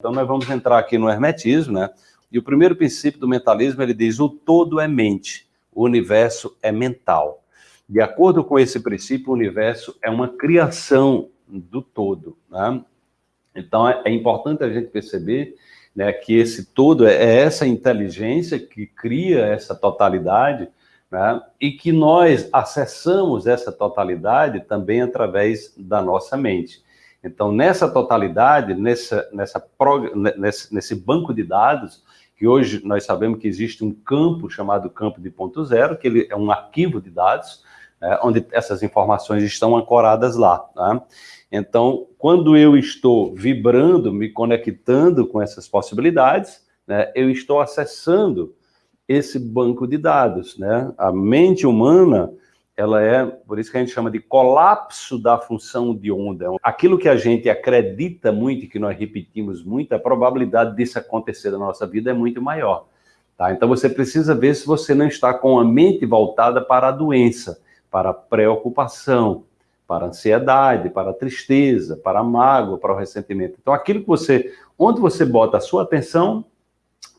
Então nós vamos entrar aqui no hermetismo, né? E o primeiro princípio do mentalismo, ele diz, o todo é mente, o universo é mental. De acordo com esse princípio, o universo é uma criação do todo, né? Então é, é importante a gente perceber né, que esse todo é, é essa inteligência que cria essa totalidade, né, e que nós acessamos essa totalidade também através da nossa mente. Então, nessa totalidade, nessa, nessa, nesse, nesse banco de dados, que hoje nós sabemos que existe um campo chamado campo de ponto zero, que ele é um arquivo de dados, né, onde essas informações estão ancoradas lá. Tá? Então, quando eu estou vibrando, me conectando com essas possibilidades, né, eu estou acessando esse banco de dados. Né? A mente humana, ela é, por isso que a gente chama de colapso da função de onda. Aquilo que a gente acredita muito e que nós repetimos muito, a probabilidade disso acontecer na nossa vida é muito maior. Tá? Então você precisa ver se você não está com a mente voltada para a doença, para a preocupação, para a ansiedade, para a tristeza, para a mágoa, para o ressentimento. Então aquilo que você, onde você bota a sua atenção,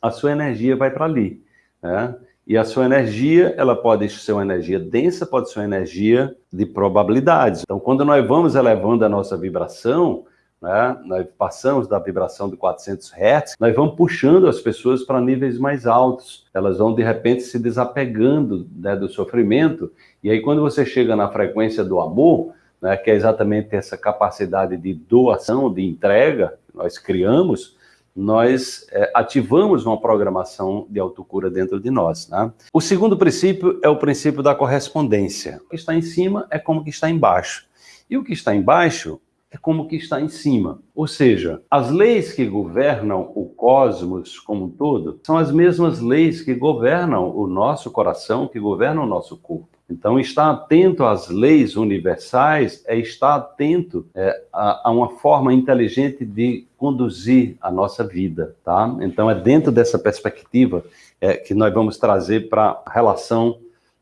a sua energia vai para ali. Né? E a sua energia, ela pode ser uma energia densa, pode ser uma energia de probabilidades. Então, quando nós vamos elevando a nossa vibração, né, nós passamos da vibração de 400 Hz, nós vamos puxando as pessoas para níveis mais altos. Elas vão, de repente, se desapegando né, do sofrimento. E aí, quando você chega na frequência do amor, né, que é exatamente essa capacidade de doação, de entrega que nós criamos, nós é, ativamos uma programação de autocura dentro de nós. Né? O segundo princípio é o princípio da correspondência. O que está em cima é como que está embaixo. E o que está embaixo é como que está em cima. Ou seja, as leis que governam o cosmos como um todo são as mesmas leis que governam o nosso coração, que governam o nosso corpo. Então, estar atento às leis universais é estar atento é, a, a, uma forma inteligente de conduzir a nossa vida, tá? Então, é dentro dessa perspectiva é, que nós vamos trazer para a relação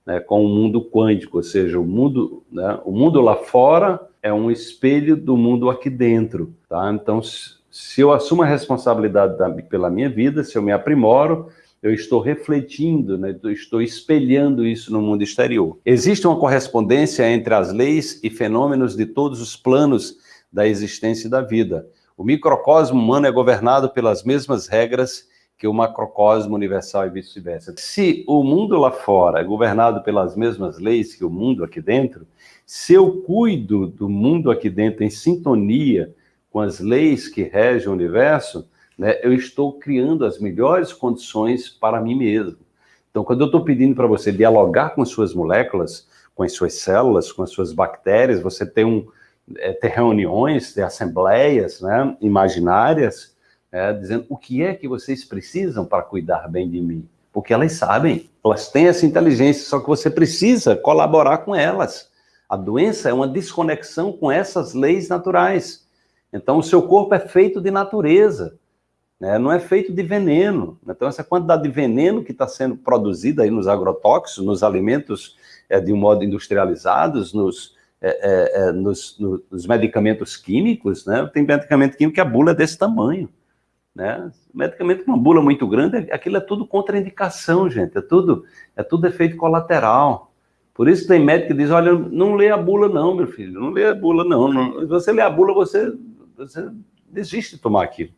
né, com o mundo quântico, ou seja, o mundo, né, o mundo lá fora é um espelho do mundo aqui dentro, tá? Então, se eu assumo a responsabilidade da, pela minha vida, se eu me aprimoro, eu estou refletindo, né, eu estou espelhando isso no mundo exterior. Existe uma correspondência entre as leis e fenômenos de todos os planos da existência da vida. O microcosmo humano é governado pelas mesmas regras que o macrocosmo universal e vice-versa. Se o mundo lá fora é governado pelas mesmas leis que o mundo aqui dentro, se eu cuido do mundo aqui dentro em sintonia com as leis que regem o universo, né, eu estou criando as melhores condições para mim mesmo. Então, quando eu estou pedindo para você dialogar com as suas moléculas, com as suas células, com as suas bactérias, você tem, um, é, ter reuniões, ter assembleias né, imaginárias, é, dizendo o que é que vocês precisam para cuidar bem de mim. Porque elas sabem, elas têm essa inteligência, só que você precisa colaborar com elas. A doença é uma desconexão com essas leis naturais. Então, o seu corpo é feito de natureza né, não é feito de veneno. Então, essa quantidade de veneno que está sendo produzida aí nos agrotóxicos, nos alimentos é, de um modo industrializados, nos, é, é, é nos, no, nos, medicamentos químicos, né? tem medicamento químico que a bula é desse tamanho. Né? Medicamento com uma bula muito grande, aquilo é tudo contraindicação, gente, é tudo, é tudo efeito colateral. Por isso tem médico que diz, olha, não lê a bula não, meu filho, não lê a bula não. não. Se você lê a bula, você, você desiste de tomar aquilo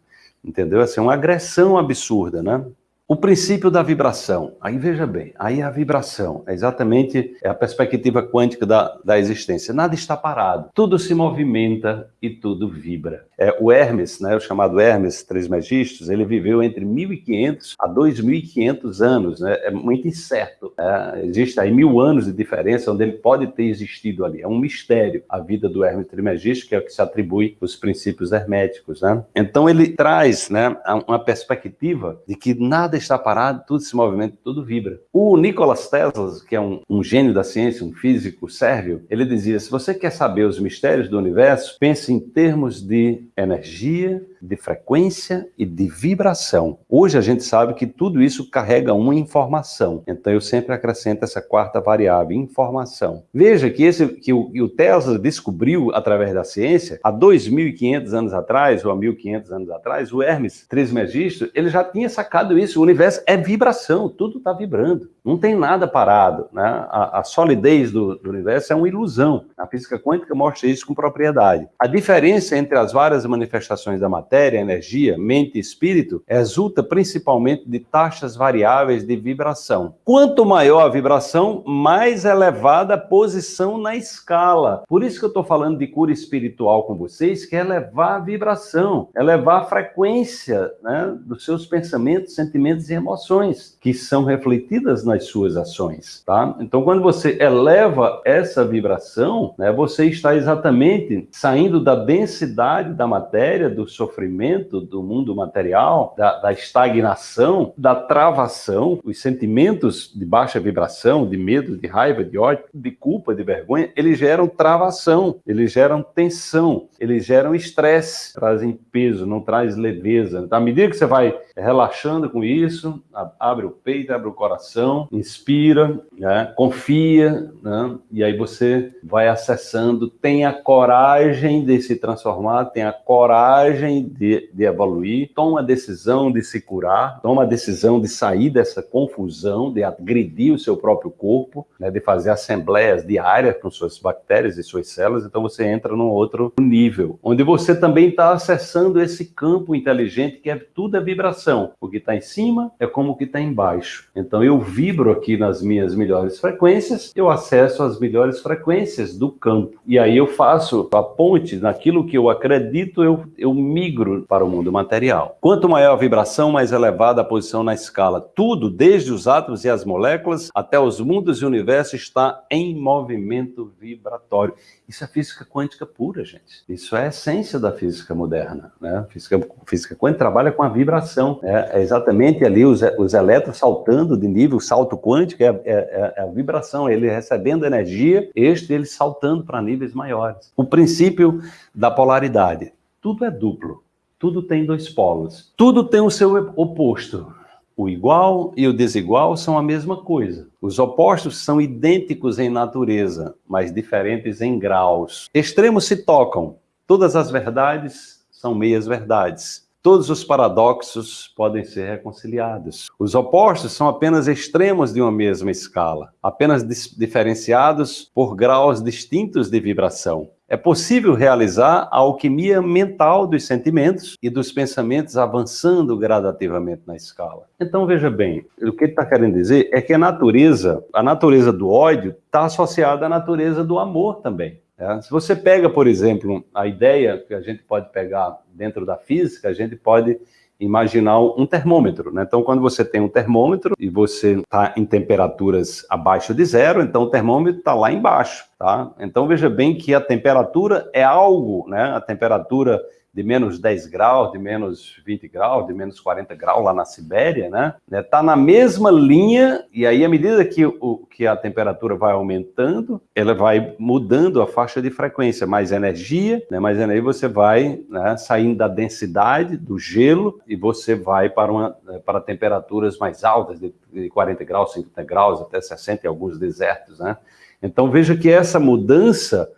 entendeu? Assim, uma agressão absurda, né? O princípio da vibração, aí veja bem, aí a vibração é exatamente a perspectiva quântica da, da existência. Nada está parado, tudo se movimenta e tudo vibra. É, o Hermes, né, o chamado Hermes Trismegistus, ele viveu entre 1500 a 2500 anos, né, é muito incerto. É, existe aí mil anos de diferença onde ele pode ter existido ali. É um mistério a vida do Hermes Trismegistus, que é o que se atribui os princípios herméticos. Né? Então ele traz né, uma perspectiva de que nada está parado, tudo se movimenta, tudo vibra. O Nicolas Tesla, que é um, um gênio da ciência, um físico sérvio, ele dizia, se você quer saber os mistérios do universo, pense em termos de energia, de frequência e de vibração. Hoje a gente sabe que tudo isso carrega uma informação. Então eu sempre acrescento essa quarta variável, informação. Veja que esse que o, que o Tesla descobriu através da ciência há 2.500 anos atrás ou há 1.500 anos atrás, o Hermes Trismegisto, ele já tinha sacado isso. O universo é vibração, tudo está vibrando. Não tem nada parado. Né? A, a solidez do, do universo é uma ilusão. A física quântica mostra isso com propriedade. A diferença entre as várias manifestações da matéria, energia, mente e espírito resulta principalmente de taxas variáveis de vibração. Quanto maior a vibração, mais elevada a posição na escala. Por isso que eu estou falando de cura espiritual com vocês, que é elevar a vibração, elevar a frequência né, dos seus pensamentos, sentimentos e emoções, que são refletidas nas suas ações. Tá? Então, quando você eleva essa vibração, né, você está exatamente saindo da densidade da matéria, do sofrimento, do mundo material, da, da estagnação, da travação, os sentimentos de baixa vibração, de medo, de raiva, de ódio, de culpa, de vergonha, eles geram travação, eles geram tensão, eles geram estresse, trazem peso, não traz leveza. À medida que você vai relaxando com isso, abre o peito, abre o coração, inspira, né, confia, né, e aí você vai acessando, tenha coragem de se transformar, tenha coragem de, de evoluir, toma a decisão de se curar, toma a decisão de sair dessa confusão, de agredir o seu próprio corpo, né, de fazer assembleias diárias com suas bactérias e suas células, então você entra num outro nível, onde você também está acessando esse campo inteligente que é tudo é vibração. O que está em cima é como o que está embaixo. Então eu vibro aqui nas minhas melhores frequências, eu acesso as melhores frequências do campo. E aí eu faço a ponte naquilo que eu acredito, eu, eu migro para o mundo material. Quanto maior a vibração, mais elevada a posição na escala. Tudo, desde os átomos e as moléculas até os mundos e o universo, está em movimento vibratório. Isso é física quântica pura, gente. Isso é a essência da física moderna. Né? Física, física quântica trabalha com a vibração. Né? É exatamente ali os, os elétrons saltando de nível, salto quântico, é, é, é, é a vibração, ele recebendo energia, este ele saltando para níveis maiores. O princípio da polaridade. Tudo é duplo. Tudo tem dois polos. Tudo tem o seu oposto. O igual e o desigual são a mesma coisa. Os opostos são idênticos em natureza, mas diferentes em graus. Extremos se tocam. Todas as verdades são meias verdades. Todos os paradoxos podem ser reconciliados. Os opostos são apenas extremos de uma mesma escala, apenas diferenciados por graus distintos de vibração. É possível realizar a alquimia mental dos sentimentos e dos pensamentos avançando gradativamente na escala. Então, veja bem, o que ele está querendo dizer é que a natureza, a natureza do ódio está associada à natureza do amor também. É, se você pega, por exemplo, a ideia que a gente pode pegar dentro da física, a gente pode imaginar um termômetro, né? Então, quando você tem um termômetro e você está em temperaturas abaixo de zero, então o termômetro está lá embaixo, tá? Então, veja bem que a temperatura é algo, né? A temperatura de menos 10 graus, de menos 20 graus, de menos 40 graus lá na Sibéria, né? Está na mesma linha, e aí, à medida que, o, que a temperatura vai aumentando, ela vai mudando a faixa de frequência, mais energia, né? mais energia você vai né, saindo da densidade do gelo e você vai para, uma, para temperaturas mais altas, de, de 40 graus, 50 graus, até 60 em alguns desertos, né? Então veja que essa mudança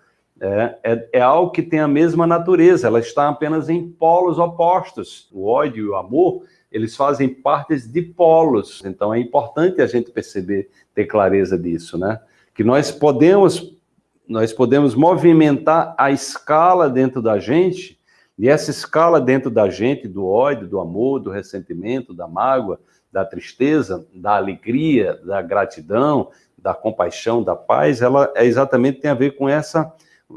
é, é, é, algo que tem a mesma natureza, ela está apenas em polos opostos. O ódio e o amor, eles fazem partes de polos, então é importante a gente perceber, ter clareza disso, né? Que nós podemos, nós podemos movimentar a escala dentro da gente, e essa escala dentro da gente, do ódio, do amor, do ressentimento, da mágoa, da tristeza, da alegria, da gratidão, da compaixão, da paz, ela é exatamente tem a ver com essa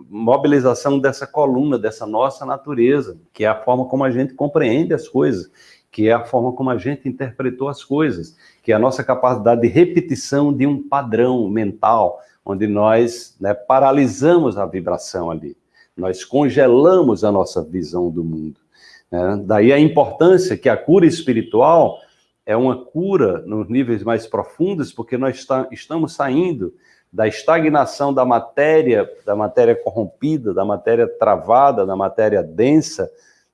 mobilização dessa coluna, dessa nossa natureza, que é a forma como a gente compreende as coisas, que é a forma como a gente interpretou as coisas, que é a nossa capacidade de repetição de um padrão mental, onde nós né, paralisamos a vibração ali, nós congelamos a nossa visão do mundo. Né? Daí a importância que a cura espiritual é uma cura nos níveis mais profundos, porque nós estamos saindo da estagnação da matéria, da matéria corrompida, da matéria travada, da matéria densa,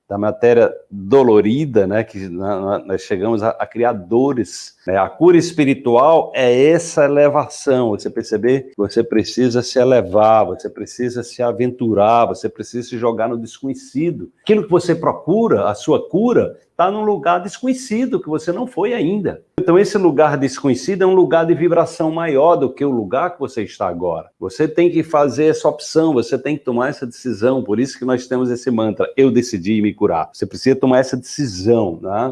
da matéria dolorida, né, que nós chegamos a, a criar dores. Né? A cura espiritual é essa elevação, você perceber que você precisa se elevar, você precisa se aventurar, você precisa se jogar no desconhecido. Aquilo que você procura, a sua cura, está num lugar desconhecido que você não foi ainda. Então esse lugar desconhecido é um lugar de vibração maior do que o lugar que você está agora. Você tem que fazer essa opção, você tem que tomar essa decisão, por isso que nós temos esse mantra, eu decidi me curar. Você precisa tomar essa decisão, né?